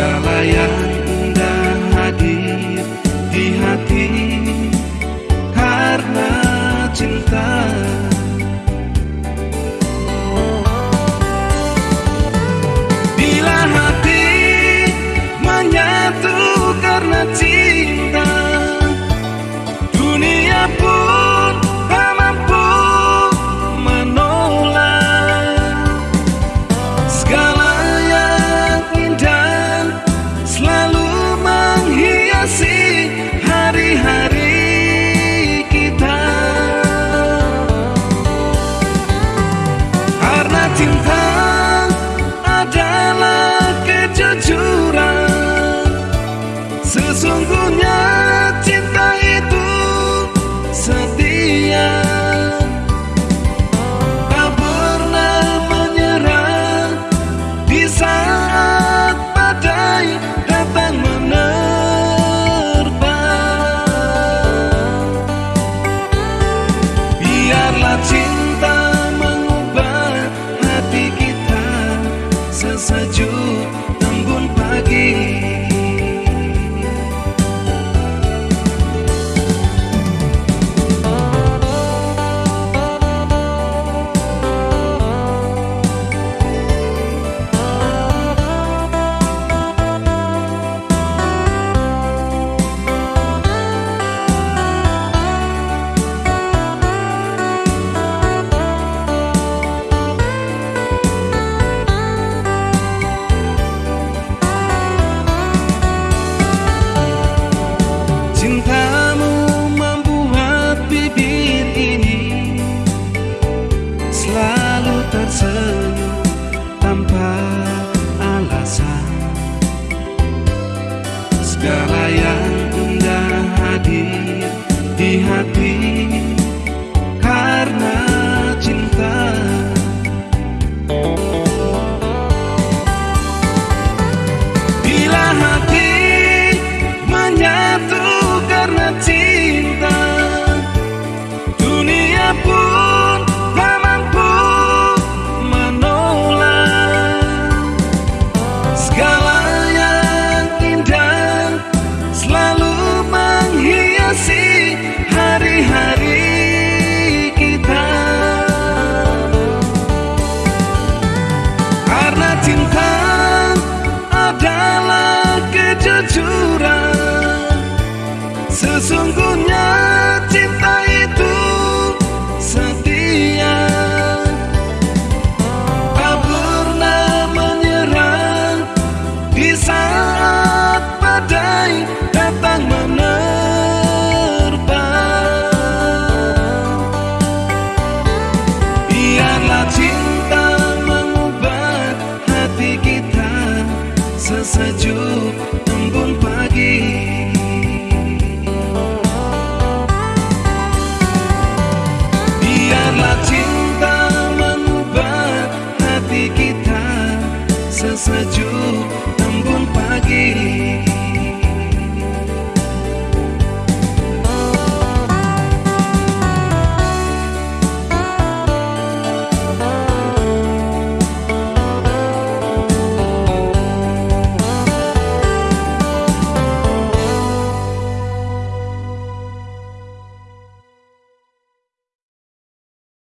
segala yang hadir di hati karena cinta. Bila hati menyatu karena cinta sejuk Sesungguhnya cinta itu setia. Tak pernah menyerah Di saat badai datang menerpa. Biarlah cinta mengubah hati kita Sesejuk embun